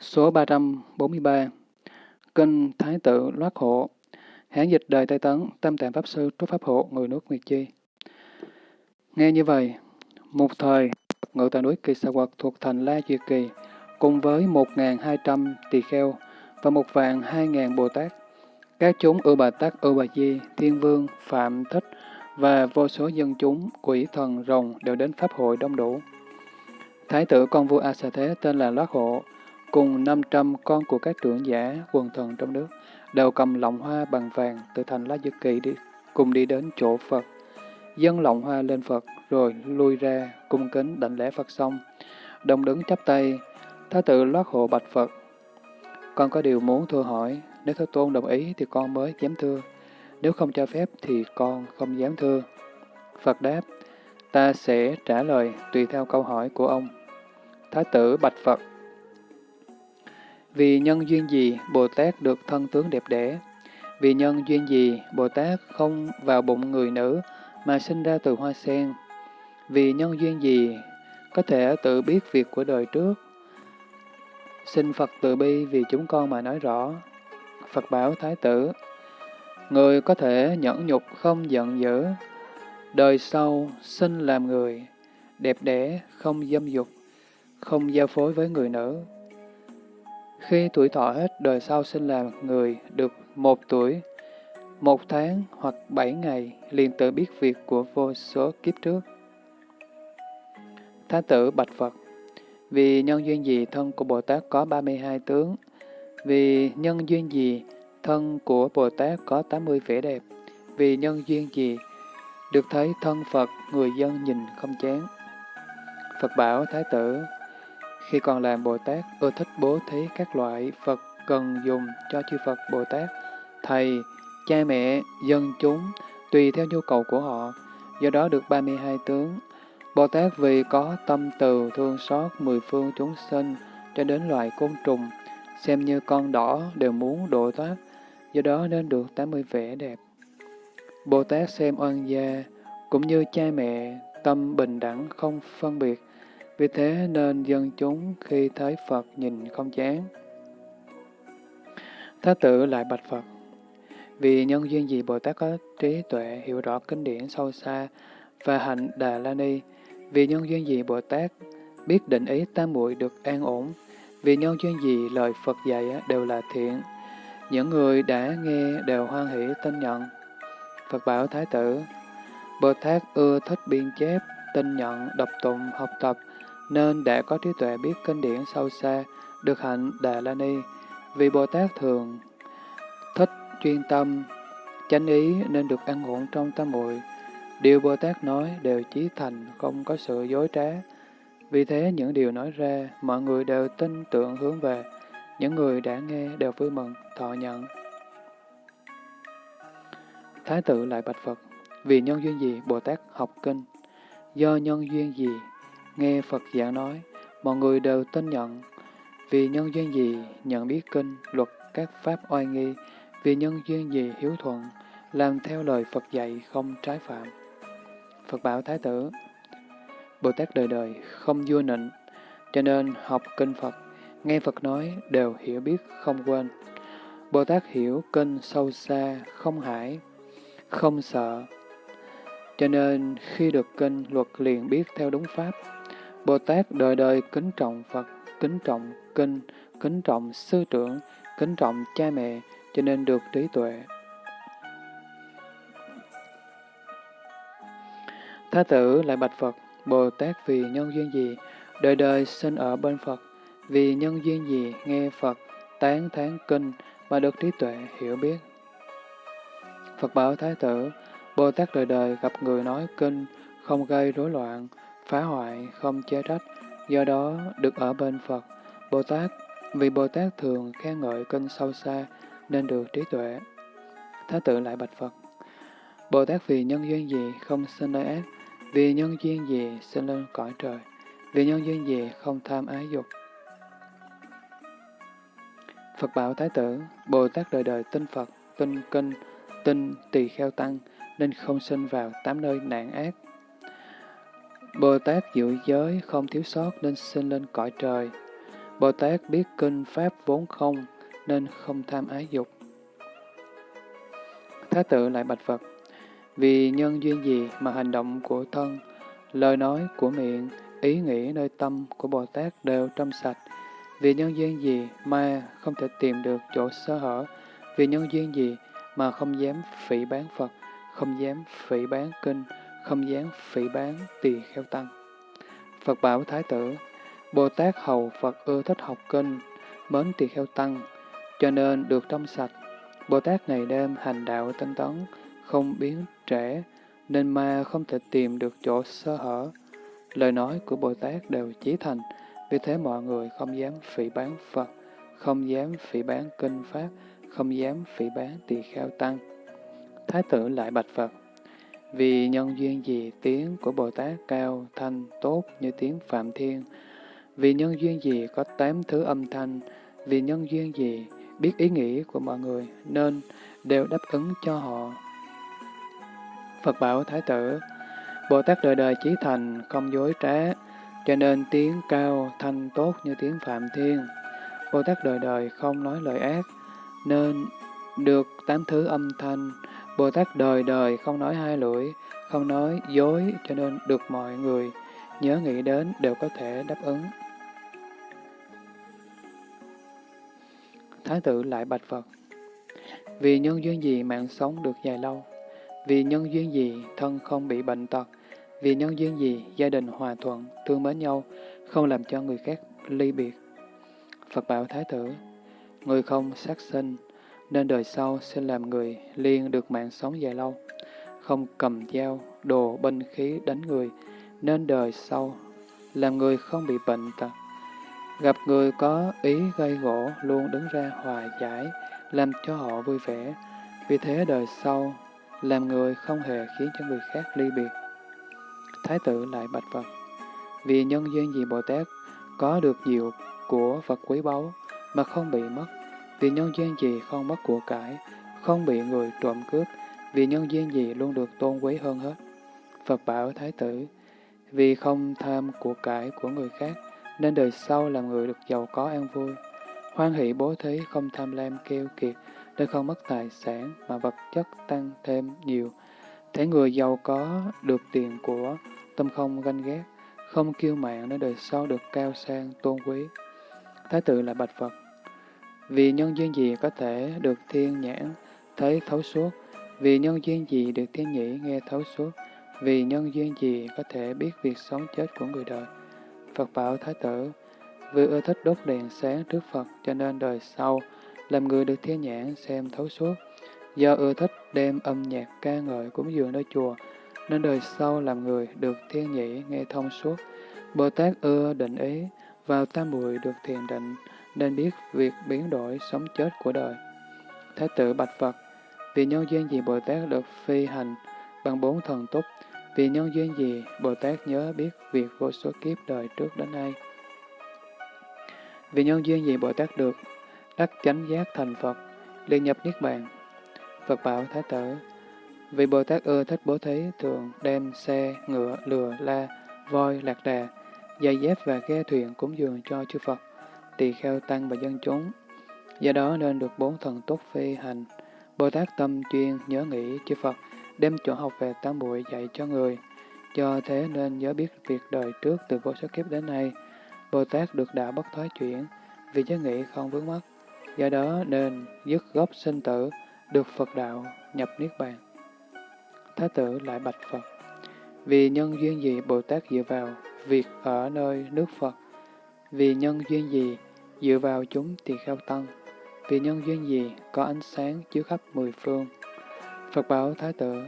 Số 343 Kinh Thái Tự Loát Hộ Hán dịch đời Tây Tấn, Tâm Tạng Pháp Sư, Trúc Pháp Hộ, người nước Nguyệt Chi. Nghe như vậy, một thời, ngự tại núi Kỳ Sa Quật thuộc thành La Duyệt Kỳ, cùng với 1.200 tỳ kheo và một vạn 2.000 Bồ Tát, các chúng Ưu Bà Tát, Ưu Bà Di, Thiên Vương, Phạm Thích và vô số dân chúng, quỷ thần, rồng đều đến Pháp hội đông đủ. Thái tử con vua A Sa Thế tên là Loát Hộ, cùng 500 con của các trưởng giả, quần thần trong nước, đều cầm lọng hoa bằng vàng từ thành Lá Dư Kỳ đi, cùng đi đến chỗ Phật. Dân lọng hoa lên Phật, rồi lui ra, cung kính đảnh lễ Phật xong. Đồng đứng chắp tay, Thái tử Loát Hộ bạch Phật. Con có điều muốn thưa hỏi, nếu Thế Tôn đồng ý thì con mới dám thưa, nếu không cho phép thì con không dám thưa. Phật đáp, ta sẽ trả lời tùy theo câu hỏi của ông. Thái tử bạch Phật, vì nhân duyên gì Bồ Tát được thân tướng đẹp đẽ? Vì nhân duyên gì Bồ Tát không vào bụng người nữ mà sinh ra từ hoa sen? Vì nhân duyên gì có thể tự biết việc của đời trước? Xin Phật từ bi vì chúng con mà nói rõ. Phật bảo Thái tử, Người có thể nhẫn nhục không giận dữ, đời sau sinh làm người, đẹp đẽ không dâm dục, không giao phối với người nữ, khi tuổi thọ hết, đời sau sinh làm người được một tuổi, một tháng hoặc bảy ngày, liền tự biết việc của vô số kiếp trước. Thái tử Bạch Phật Vì nhân duyên gì thân của Bồ Tát có 32 tướng? Vì nhân duyên gì thân của Bồ Tát có 80 vẻ đẹp? Vì nhân duyên gì được thấy thân Phật người dân nhìn không chán? Phật bảo Thái tử khi còn làm Bồ Tát, ưa thích bố thí các loại Phật cần dùng cho chư Phật Bồ Tát, thầy, cha mẹ, dân chúng, tùy theo nhu cầu của họ, do đó được 32 tướng. Bồ Tát vì có tâm từ thương xót mười phương chúng sinh cho đến loài côn trùng, xem như con đỏ đều muốn độ thoát, do đó nên được 80 vẻ đẹp. Bồ Tát xem oan gia, cũng như cha mẹ, tâm bình đẳng không phân biệt, vì thế nên dân chúng khi thấy Phật nhìn không chán. Thái tử lại bạch Phật, vì nhân duyên gì Bồ Tát có trí tuệ hiểu rõ kinh điển sâu xa và hạnh Đà La Ni, vì nhân duyên gì Bồ Tát biết định ý tam muội được an ổn, vì nhân duyên gì lời Phật dạy đều là thiện, những người đã nghe đều hoan hỷ tin nhận. Phật bảo Thái tử, Bồ Tát ưa thích biên chép, tin nhận, đọc tụng, học tập, nên đã có trí tuệ biết kinh điển sâu xa, được hạnh Đà La Ni. Vì Bồ Tát thường thích chuyên tâm, chánh ý nên được ăn ổn trong tâm muội Điều Bồ Tát nói đều chí thành, không có sự dối trá. Vì thế những điều nói ra, mọi người đều tin tưởng hướng về. Những người đã nghe đều vui mừng, thọ nhận. Thái tử lại bạch Phật, vì nhân duyên gì Bồ Tát học kinh? Do nhân duyên gì Nghe Phật giảng nói, mọi người đều tin nhận. Vì nhân duyên gì nhận biết kinh, luật các pháp oai nghi, vì nhân duyên gì hiếu thuận, làm theo lời Phật dạy không trái phạm. Phật bảo Thái tử, Bồ Tát đời đời không vua nịnh, cho nên học kinh Phật, nghe Phật nói đều hiểu biết không quên. Bồ Tát hiểu kinh sâu xa, không hải, không sợ, cho nên khi được kinh luật liền biết theo đúng pháp. Bồ Tát đời đời kính trọng Phật, kính trọng kinh, kính trọng sư trưởng, kính trọng cha mẹ, cho nên được trí tuệ. Thái tử lại bạch Phật, Bồ Tát vì nhân duyên gì, đời đời sinh ở bên Phật, vì nhân duyên gì nghe Phật, tán thán kinh, mà được trí tuệ hiểu biết. Phật bảo Thái tử, Bồ Tát đời đời gặp người nói kinh, không gây rối loạn, phá hoại, không chê trách, do đó được ở bên Phật. Bồ Tát, vì Bồ Tát thường khen ngợi kinh sâu xa, nên được trí tuệ. Thái tử lại bạch Phật. Bồ Tát vì nhân duyên gì không sinh nơi ác, vì nhân duyên gì sinh lên cõi trời, vì nhân duyên gì không tham ái dục. Phật bảo Thái tử, Bồ Tát đời đời tin Phật, tin kinh, tin tỳ kheo tăng, nên không sinh vào tám nơi nạn ác. Bồ Tát giữ giới không thiếu sót nên sinh lên cõi trời. Bồ Tát biết kinh Pháp vốn không, nên không tham ái dục. Thái tử lại bạch Phật, vì nhân duyên gì mà hành động của thân, lời nói của miệng, ý nghĩ nơi tâm của Bồ Tát đều trong sạch, vì nhân duyên gì mà không thể tìm được chỗ sơ hở, vì nhân duyên gì mà không dám phỉ bán Phật, không dám phỉ bán kinh, không dám phỉ bán tỳ kheo tăng. Phật bảo Thái tử, Bồ Tát hầu Phật ưa thích học kinh, mến tỳ kheo tăng, cho nên được trong sạch. Bồ Tát ngày đêm hành đạo tinh tấn, không biến trễ, nên ma không thể tìm được chỗ sơ hở. Lời nói của Bồ Tát đều chí thành, vì thế mọi người không dám phỉ bán Phật, không dám phỉ bán kinh Pháp, không dám phỉ bán tỳ kheo tăng. Thái tử lại bạch Phật, vì nhân duyên gì tiếng của Bồ Tát cao, thanh, tốt như tiếng Phạm Thiên, vì nhân duyên gì có tám thứ âm thanh, vì nhân duyên gì biết ý nghĩ của mọi người, nên đều đáp ứng cho họ. Phật bảo Thái tử, Bồ Tát đời đời chí thành, không dối trá, cho nên tiếng cao, thanh tốt như tiếng Phạm Thiên. Bồ Tát đời đời không nói lời ác, nên được tám thứ âm thanh. Bồ Tát đời đời không nói hai lưỡi, không nói dối, cho nên được mọi người nhớ nghĩ đến đều có thể đáp ứng. Thái tử lại bạch Phật. Vì nhân duyên gì mạng sống được dài lâu? Vì nhân duyên gì thân không bị bệnh tật? Vì nhân duyên gì gia đình hòa thuận, thương mến nhau, không làm cho người khác ly biệt? Phật bảo Thái tử, người không sát sinh, nên đời sau sẽ làm người liên được mạng sống dài lâu. Không cầm dao, đồ, binh khí đánh người, nên đời sau làm người không bị bệnh tật. Gặp người có ý gây gỗ luôn đứng ra hòa giải, làm cho họ vui vẻ. Vì thế đời sau, làm người không hề khiến cho người khác ly biệt. Thái tử lại bạch Phật, vì nhân duyên gì Bồ Tát có được nhiều của Phật quý báu mà không bị mất, vì nhân duyên gì không mất của cải, không bị người trộm cướp, vì nhân duyên gì luôn được tôn quý hơn hết. Phật bảo Thái tử, vì không tham của cải của người khác, nên đời sau làm người được giàu có an vui. Hoan hỷ bố thí không tham lam kêu kiệt, để không mất tài sản mà vật chất tăng thêm nhiều. Thế người giàu có được tiền của, tâm không ganh ghét, không kiêu mạn nên đời sau được cao sang, tôn quý. Thái tử là bạch Phật. Vì nhân duyên gì có thể được thiên nhãn, thấy thấu suốt, vì nhân duyên gì được thiên nhĩ nghe thấu suốt, vì nhân duyên gì có thể biết việc sống chết của người đời. Phật bảo Thái tử, vì ưa thích đốt đèn sáng trước Phật cho nên đời sau, làm người được thiên nhãn xem thấu suốt. Do ưa thích đem âm nhạc ca ngợi cúng dường nơi chùa, nên đời sau làm người được thiên nhĩ nghe thông suốt. Bồ Tát ưa định ý, vào tam muội được thiền định, nên biết việc biến đổi sống chết của đời. Thái tử Bạch Phật, vì nhân duyên gì Bồ Tát được phi hành bằng bốn thần túc, vì nhân duyên gì Bồ Tát nhớ biết việc vô số kiếp đời trước đến nay. Vì nhân duyên gì Bồ Tát được đắc chánh giác thành Phật, liên nhập Niết Bàn. Phật bảo Thái tử, vì Bồ Tát ưa thích bố thí thường đem xe, ngựa, lừa, la, voi, lạc đà, giày dép và ghe thuyền cúng dường cho chư Phật, tỳ kheo tăng và dân chúng. Do đó nên được bốn thần tốt phi hành. Bồ Tát tâm chuyên nhớ nghĩ chư Phật, đem chỗ học về tám bụi dạy cho người. Do thế nên nhớ biết việc đời trước từ vô số kiếp đến nay, Bồ Tát được đạo bất thoái chuyển, vì nhớ nghĩ không vướng mắc. Do đó nên dứt gốc sinh tử, được Phật đạo nhập Niết Bàn. Thái tử lại bạch Phật, vì nhân duyên gì Bồ Tát dựa vào việc ở nơi nước Phật, vì nhân duyên gì dựa vào chúng tỳ kheo tăng, vì nhân duyên gì có ánh sáng chiếu khắp mười phương. Phật bảo Thái tử,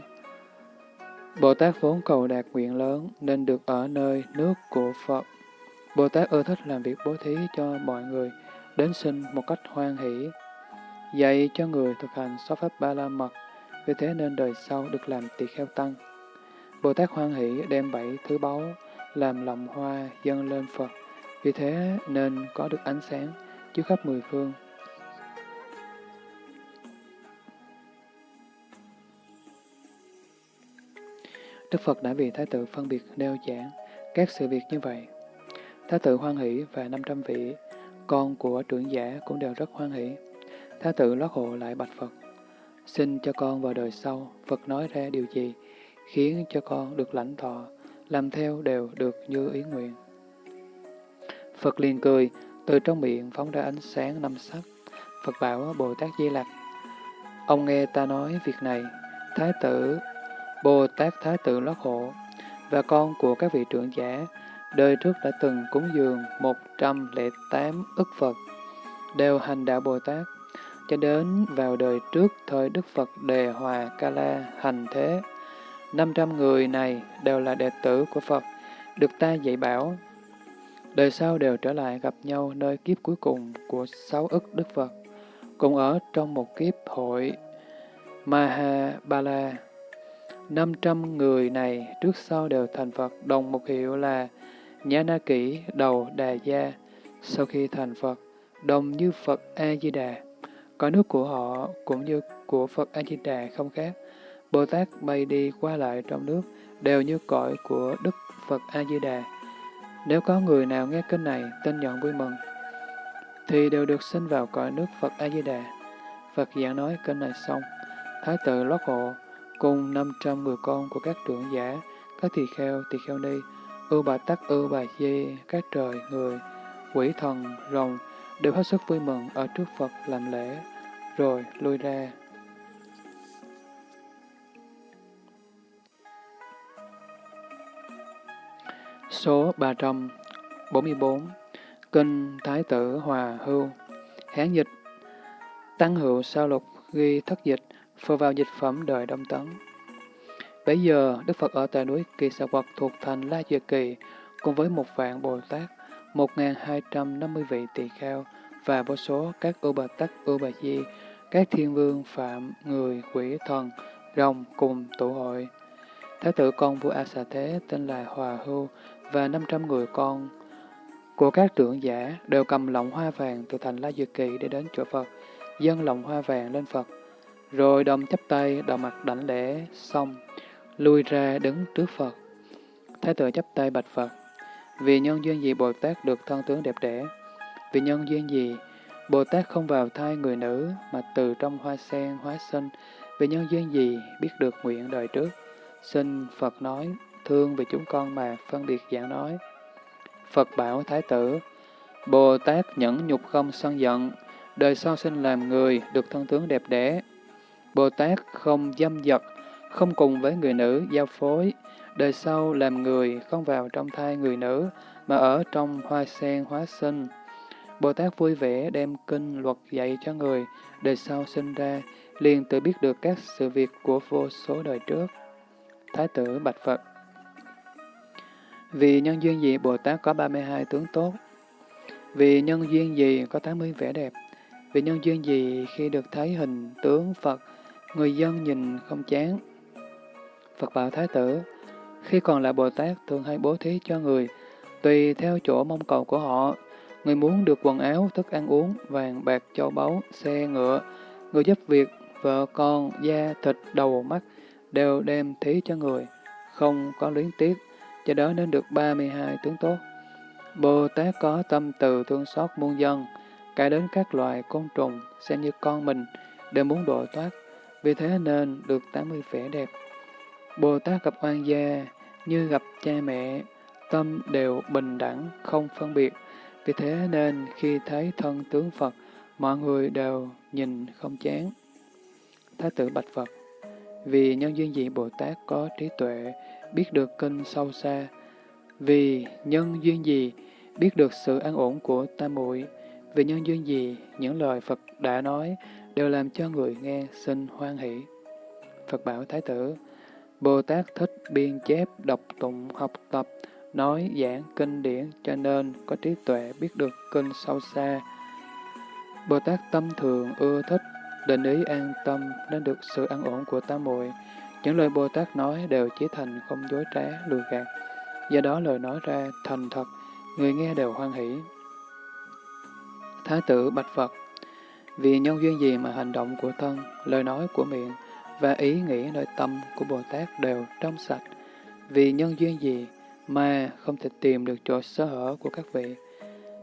Bồ Tát vốn cầu đạt nguyện lớn nên được ở nơi nước của Phật. Bồ Tát ưa thích làm việc bố thí cho mọi người, đến sinh một cách hoan hỷ, dạy cho người thực hành sáu pháp ba la mật, vì thế nên đời sau được làm tỳ kheo tăng. Bồ Tát hoan hỷ đem bảy thứ báu làm lòng hoa dâng lên Phật, vì thế nên có được ánh sáng chiếu khắp mười phương. Đức Phật đã vì Thái tử phân biệt nêu giảng các sự việc như vậy. Thái tử hoan hỷ và 500 vị con của trưởng giả cũng đều rất hoan hỷ. Thái tử lót hộ lại bạch Phật. Xin cho con vào đời sau, Phật nói ra điều gì, khiến cho con được lãnh thọ, làm theo đều được như ý nguyện. Phật liền cười, từ trong miệng phóng ra ánh sáng năm sắc. Phật bảo Bồ Tát Di Lặc, ông nghe ta nói việc này, Thái tử, Bồ Tát Thái tử lót hộ, và con của các vị trưởng giả, đời trước đã từng cúng dường 108 ức Phật, đều hành đạo Bồ Tát, cho đến vào đời trước thời Đức Phật Đề Hòa Ca La hành thế. 500 người này đều là đệ tử của Phật, được ta dạy bảo. Đời sau đều trở lại gặp nhau nơi kiếp cuối cùng của sáu ức Đức Phật, cùng ở trong một kiếp hội Mahabala. 500 người này trước sau đều thành Phật, đồng một hiệu là Nhã Na Kỷ Đầu Đà Gia. Sau khi thành Phật, đồng như Phật A-di-đà. Cõi nước của họ cũng như của Phật A-di-đà không khác. Bồ Tát bay đi qua lại trong nước đều như cõi của Đức Phật A-di-đà. Nếu có người nào nghe kinh này tin nhận vui mừng, thì đều được sinh vào cõi nước Phật A-di-đà. Phật giảng nói kinh này xong, Thái tử lót hộ cùng 500 người con của các trưởng giả, các tỳ kheo, tỳ kheo ni, ưu bà tắc, ưu bà di, các trời, người, quỷ thần, rồng, đều hết sức vui mừng ở trước Phật làm lễ, rồi lui ra. Số 344 Kinh Thái tử Hòa Hưu Hán dịch Tăng hữu sao lục ghi thất dịch phơ vào dịch phẩm đời Đông Tấn. Bây giờ, Đức Phật ở tại núi Kỳ Sa Quật thuộc thành La Dừa Kỳ, cùng với một vạn Bồ Tát, 1.250 vị tỳ kheo và vô số các ưu bà tắc, ưu bà di, các thiên vương, phạm, người, quỷ, thần, rồng cùng tụ hội. Thái tử con vua A Xà Thế tên là Hòa Hưu và 500 người con của các trưởng giả đều cầm lọng hoa vàng từ thành La dược Kỳ để đến chỗ Phật, dâng lọng hoa vàng lên Phật, rồi đồng chắp tay, đầu mặt đảnh lễ, xong, lui ra đứng trước Phật. Thái tử chắp tay bạch Phật, vì nhân duyên gì Bồ Tát được thân tướng đẹp đẽ? Vì nhân duyên gì Bồ Tát không vào thai người nữ mà từ trong hoa sen hóa sinh? Vì nhân duyên gì biết được nguyện đời trước? Xin Phật nói, thương vì chúng con mà phân biệt giảng nói. Phật bảo Thái tử, Bồ Tát nhẫn nhục không sân giận, đời sau sinh làm người, được thân tướng đẹp đẽ, Bồ Tát không dâm dật, không cùng với người nữ giao phối, đời sau làm người không vào trong thai người nữ, mà ở trong hoa sen hóa sinh. Bồ Tát vui vẻ đem kinh luật dạy cho người, đời sau sinh ra, liền tự biết được các sự việc của vô số đời trước. Thái tử Bạch Phật vì nhân duyên gì Bồ Tát có 32 tướng tốt? Vì nhân duyên gì có 80 vẻ đẹp? Vì nhân duyên gì khi được thấy hình tướng Phật người dân nhìn không chán. Phật bảo Thái tử, khi còn là Bồ Tát thường hay bố thí cho người, tùy theo chỗ mong cầu của họ. Người muốn được quần áo, thức ăn uống, vàng, bạc, châu báu, xe, ngựa, người giúp việc, vợ con, da, thịt, đầu, mắt, đều đem thí cho người, không có luyến tiếc, cho đó nên được 32 tướng tốt. Bồ Tát có tâm từ thương xót muôn dân, cả đến các loài côn trùng, xem như con mình, đều muốn độ thoát, vì thế nên được 80 vẻ đẹp. Bồ Tát gặp oan gia như gặp cha mẹ, tâm đều bình đẳng, không phân biệt. Vì thế nên khi thấy thân tướng Phật, mọi người đều nhìn không chán. Thái tử Bạch Phật Vì nhân duyên dị Bồ Tát có trí tuệ, biết được kinh sâu xa. Vì nhân duyên gì biết được sự an ổn của tam muội Vì nhân duyên gì những lời Phật đã nói đều làm cho người nghe sinh hoan hỷ. Phật bảo Thái tử, Bồ Tát thích biên chép, đọc tụng, học tập, nói giảng kinh điển cho nên có trí tuệ biết được kinh sâu xa. Bồ Tát tâm thường ưa thích, định ý an tâm nên được sự an ổn của tam muội. Những lời Bồ Tát nói đều chỉ thành không dối trá, lừa gạt. Do đó lời nói ra thành thật, người nghe đều hoan hỷ. Thái tử Bạch Phật vì nhân duyên gì mà hành động của thân, lời nói của miệng và ý nghĩ nơi tâm của Bồ Tát đều trong sạch. Vì nhân duyên gì mà không thể tìm được chỗ sơ hở của các vị.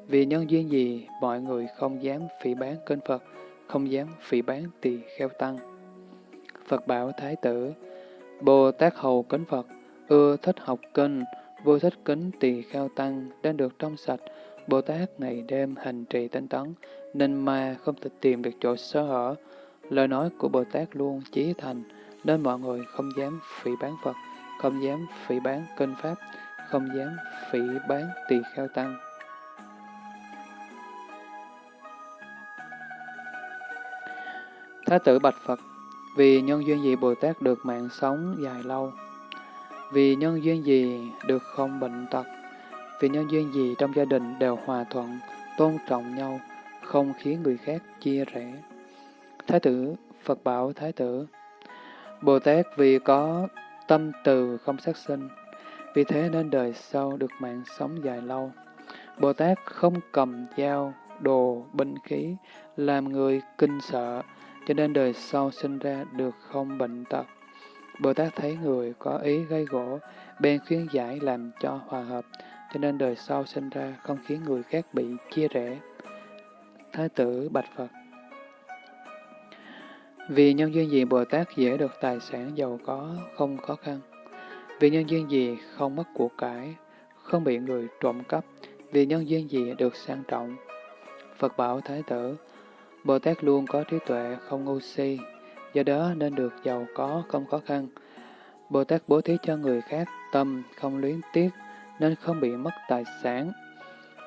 Vì nhân duyên gì mọi người không dám phỉ bán kênh Phật, không dám phỉ bán tỳ kheo tăng. Phật bảo Thái tử, Bồ Tát hầu kính Phật, ưa thích học kinh, vô thích kính tỳ kheo tăng, đang được trong sạch. Bồ Tát ngày đêm hành trì tinh tấn, nên ma không thể tìm được chỗ sơ hở. Lời nói của Bồ Tát luôn chí thành, nên mọi người không dám phỉ bán Phật, không dám phỉ bán kinh Pháp, không dám phỉ bán tỳ kheo tăng. Thái tử Bạch Phật, vì nhân duyên gì Bồ Tát được mạng sống dài lâu? Vì nhân duyên gì được không bệnh tật? Vì nhân duyên gì trong gia đình đều hòa thuận, tôn trọng nhau, không khiến người khác chia rẽ? Thái tử, Phật bảo Thái tử, Bồ Tát vì có tâm từ không sát sinh, vì thế nên đời sau được mạng sống dài lâu. Bồ Tát không cầm dao, đồ, binh khí, làm người kinh sợ, cho nên đời sau sinh ra được không bệnh tật. Bồ Tát thấy người có ý gây gỗ, bèn khuyên giải làm cho hòa hợp, cho nên đời sau sinh ra không khiến người khác bị chia rẽ. Thái tử Bạch Phật Vì nhân duyên gì Bồ Tát dễ được tài sản giàu có, không khó khăn? Vì nhân duyên gì không mất của cải, không bị người trộm cắp? Vì nhân duyên gì được sang trọng? Phật bảo Thái tử Bồ Tát luôn có trí tuệ, không ngu si, do đó nên được giàu có, không khó khăn. Bồ Tát bố thí cho người khác, tâm không luyến tiếc, nên không bị mất tài sản.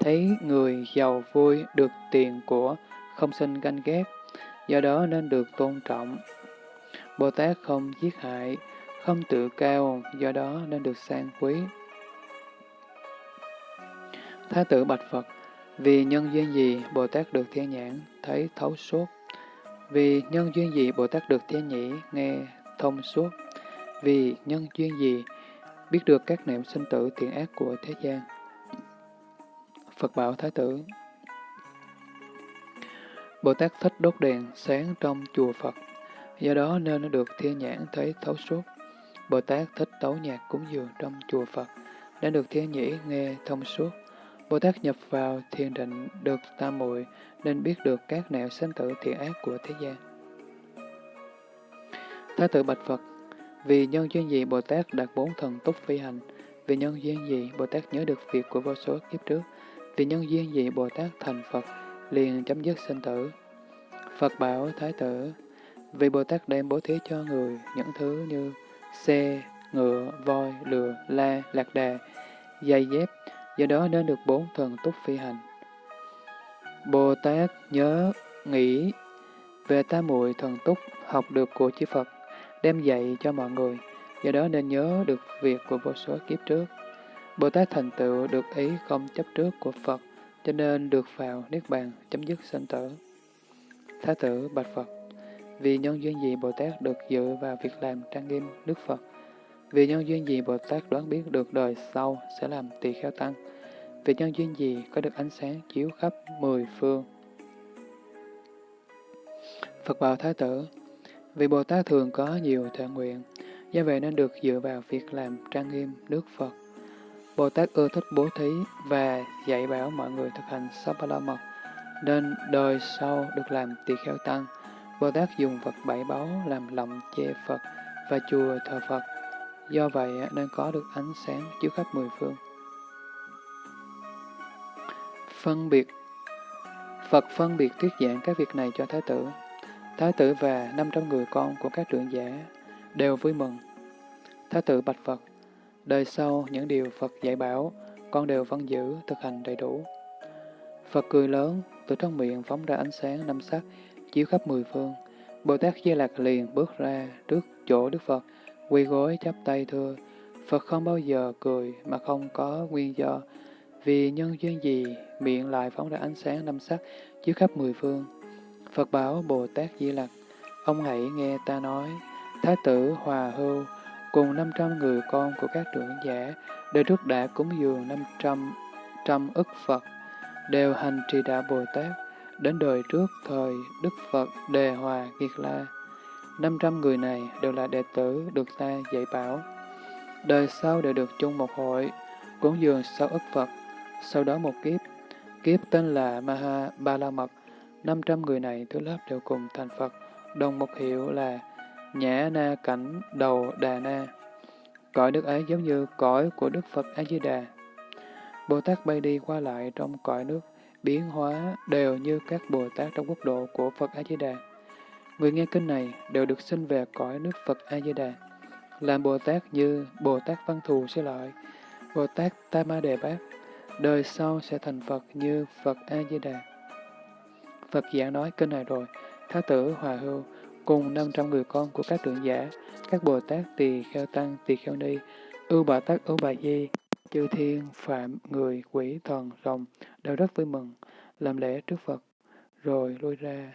Thấy người giàu vui, được tiền của, không sinh ganh ghét, do đó nên được tôn trọng. Bồ Tát không giết hại, không tự cao, do đó nên được sang quý. Thái tử Bạch Phật vì nhân duyên gì Bồ Tát được thiên nhãn, thấy thấu suốt. Vì nhân duyên gì Bồ Tát được thiên nhĩ, nghe thông suốt. Vì nhân duyên gì biết được các niệm sinh tử thiện ác của thế gian. Phật bảo Thái tử Bồ Tát thích đốt đèn sáng trong chùa Phật, do đó nên nó được thiên nhãn thấy thấu suốt. Bồ Tát thích tấu nhạc cúng dường trong chùa Phật, nên được thiên nhĩ nghe thông suốt. Bồ Tát nhập vào thiền định được tam muội nên biết được các nẻo sinh tử thiện ác của thế gian. Thái tử Bạch Phật Vì nhân duyên gì Bồ Tát đạt bốn thần túc phi hành? Vì nhân duyên gì Bồ Tát nhớ được việc của vô số kiếp trước? Vì nhân duyên gì Bồ Tát thành Phật liền chấm dứt sinh tử? Phật bảo Thái tử Vì Bồ Tát đem bố thí cho người những thứ như xe, ngựa, voi, lừa, la, lạc đà, giày dép, do đó nên được bốn thần túc phi hành. Bồ Tát nhớ nghĩ về ta muội thần túc học được của chư Phật, đem dạy cho mọi người, do đó nên nhớ được việc của vô số kiếp trước. Bồ Tát thành tựu được ý không chấp trước của Phật, cho nên được vào Niết Bàn chấm dứt sinh tử. Thái tử Bạch Phật Vì nhân duyên gì Bồ Tát được dự vào việc làm trang nghiêm Đức Phật, vì nhân duyên gì Bồ Tát đoán biết được đời sau sẽ làm tỳ kheo tăng? Vì nhân duyên gì có được ánh sáng chiếu khắp mười phương? Phật bảo Thái tử Vì Bồ Tát thường có nhiều thể nguyện, do vậy nên được dựa vào việc làm trang nghiêm nước Phật. Bồ Tát ưa thích bố thí và dạy bảo mọi người thực hành Sapala Mật, nên đời sau được làm tỳ kheo tăng. Bồ Tát dùng vật bảy báu làm lòng che Phật và chùa thờ Phật do vậy nên có được ánh sáng chiếu khắp mười phương. Phân biệt Phật phân biệt thuyết giảng các việc này cho Thái tử. Thái tử và 500 người con của các trưởng giả đều vui mừng. Thái tử bạch Phật, đời sau những điều Phật dạy bảo, con đều vẫn giữ, thực hành đầy đủ. Phật cười lớn, từ trong miệng phóng ra ánh sáng năm sắc, chiếu khắp mười phương. Bồ Tát Di Lạc liền bước ra trước chỗ Đức Phật, Quy gối chắp tay thưa, Phật không bao giờ cười mà không có nguyên do, vì nhân duyên gì miệng lại phóng ra ánh sáng năm sắc dưới khắp mười phương. Phật bảo Bồ Tát Di Lặc, ông hãy nghe ta nói, Thái tử Hòa Hưu cùng 500 người con của các trưởng giả đều trước đã cúng dường 500 trăm ức Phật, đều hành trì đạo Bồ Tát, đến đời trước thời Đức Phật Đề Hòa Kiệt La. 500 người này đều là đệ tử được ta dạy bảo. Đời sau đều được chung một hội, cúng dường sau ức Phật, sau đó một kiếp. Kiếp tên là Maha Ba La Mật, 500 người này thứ lớp đều cùng thành Phật, đồng một hiệu là Nhã Na Cảnh Đầu Đà Na. Cõi nước ấy giống như cõi của Đức Phật A-di-đà. Bồ Tát bay đi qua lại trong cõi nước, biến hóa đều như các Bồ Tát trong quốc độ của Phật A-di-đà. Người nghe kinh này đều được sinh về cõi nước Phật A-di-đà. Làm Bồ Tát như Bồ Tát Văn Thù Sư Lợi, Bồ Tát Tam Ma Đề Bát, đời sau sẽ thành Phật như Phật A-di-đà. Phật giảng nói kinh này rồi, Thái tử Hòa Hưu cùng 500 người con của các trưởng giả, các Bồ Tát Tỳ Kheo Tăng, Tỳ Kheo Ni, Ưu Bà Tát, Ưu Bà Di, chư thiên, phạm, người, quỷ, thần, rồng đều rất vui mừng, làm lễ trước Phật, rồi lui ra.